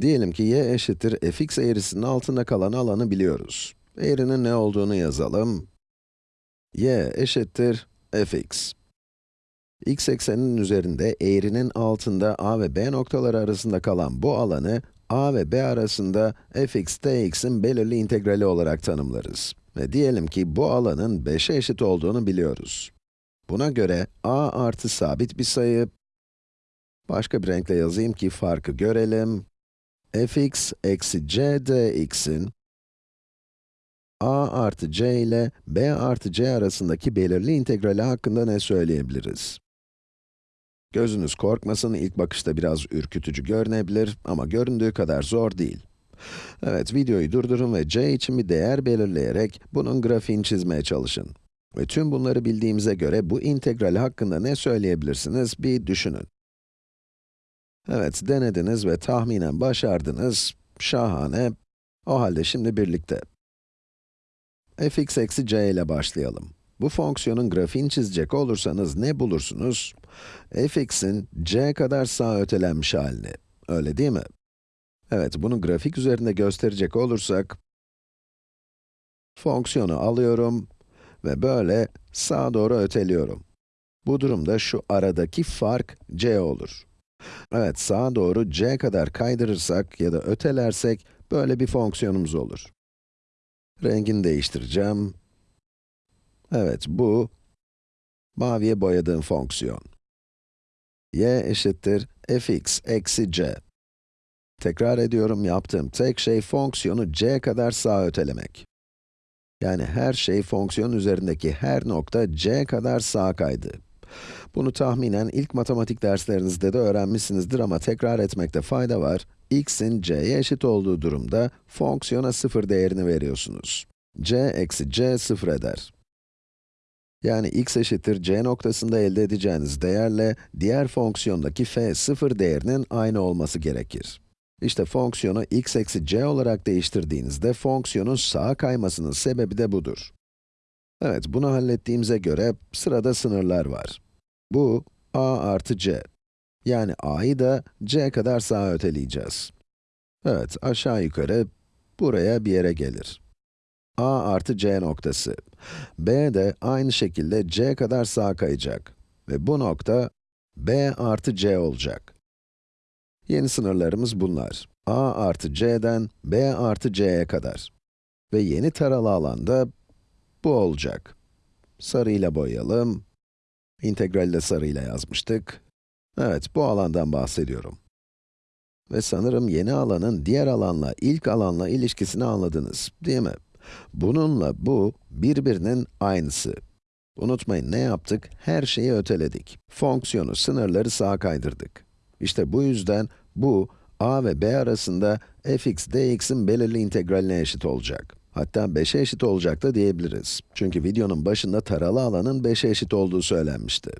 Diyelim ki y eşittir fx eğrisinin altında kalan alanı biliyoruz. Eğrinin ne olduğunu yazalım. y eşittir fx. x ekseninin üzerinde eğrinin altında a ve b noktaları arasında kalan bu alanı, a ve b arasında fx dx'in belirli integrali olarak tanımlarız. Ve diyelim ki bu alanın 5'e eşit olduğunu biliyoruz. Buna göre a artı sabit bir sayı, başka bir renkle yazayım ki farkı görelim fx eksi c dx'in a artı c ile b artı c arasındaki belirli integrali hakkında ne söyleyebiliriz? Gözünüz korkmasın, ilk bakışta biraz ürkütücü görünebilir ama göründüğü kadar zor değil. Evet, videoyu durdurun ve c için bir değer belirleyerek bunun grafiğini çizmeye çalışın. Ve tüm bunları bildiğimize göre bu integral hakkında ne söyleyebilirsiniz bir düşünün. Evet, denediniz ve tahminen başardınız. Şahane. O halde şimdi birlikte. fx eksi c ile başlayalım. Bu fonksiyonun grafiğini çizecek olursanız ne bulursunuz? fx'in c kadar sağa ötelenmiş halini. Öyle değil mi? Evet, bunu grafik üzerinde gösterecek olursak, fonksiyonu alıyorum ve böyle sağa doğru öteliyorum. Bu durumda şu aradaki fark c olur. Evet, sağa doğru c kadar kaydırırsak ya da ötelersek böyle bir fonksiyonumuz olur. Rengini değiştireceğim. Evet, bu maviye boyadığım fonksiyon. y eşittir fx eksi c. Tekrar ediyorum, yaptığım tek şey fonksiyonu c kadar sağa ötelemek. Yani her şey fonksiyon üzerindeki her nokta c kadar sağa kaydı. Bunu tahminen ilk matematik derslerinizde de öğrenmişsinizdir ama tekrar etmekte fayda var. x'in c'ye eşit olduğu durumda fonksiyona sıfır değerini veriyorsunuz. c eksi c sıfır eder. Yani x eşittir c noktasında elde edeceğiniz değerle diğer fonksiyondaki f sıfır değerinin aynı olması gerekir. İşte fonksiyonu x eksi c olarak değiştirdiğinizde fonksiyonun sağa kaymasının sebebi de budur. Evet, bunu hallettiğimize göre sırada sınırlar var. Bu, a artı c. Yani a'yı da c kadar sağa öteleyeceğiz. Evet, aşağı yukarı buraya bir yere gelir. a artı c noktası. b de aynı şekilde c kadar sağa kayacak. Ve bu nokta b artı c olacak. Yeni sınırlarımız bunlar. a artı c'den b artı c'ye kadar. Ve yeni taralı alanda bu olacak. Sarıyla boyayalım. İntegrali de sarıyla yazmıştık. Evet, bu alandan bahsediyorum. Ve sanırım yeni alanın diğer alanla, ilk alanla ilişkisini anladınız, değil mi? Bununla bu, birbirinin aynısı. Unutmayın ne yaptık? Her şeyi öteledik. Fonksiyonu, sınırları sağa kaydırdık. İşte bu yüzden bu, a ve b arasında fx dx'in belirli integraline eşit olacak. Hatta 5'e eşit olacak da diyebiliriz. Çünkü videonun başında taralı alanın 5'e eşit olduğu söylenmişti.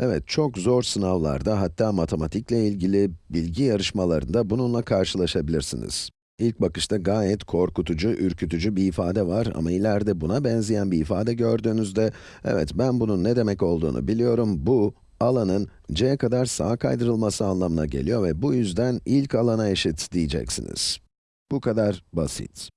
Evet, çok zor sınavlarda, hatta matematikle ilgili bilgi yarışmalarında bununla karşılaşabilirsiniz. İlk bakışta gayet korkutucu, ürkütücü bir ifade var ama ileride buna benzeyen bir ifade gördüğünüzde, evet ben bunun ne demek olduğunu biliyorum, bu, alanın c kadar sağa kaydırılması anlamına geliyor ve bu yüzden ilk alana eşit diyeceksiniz. Bu kadar basit.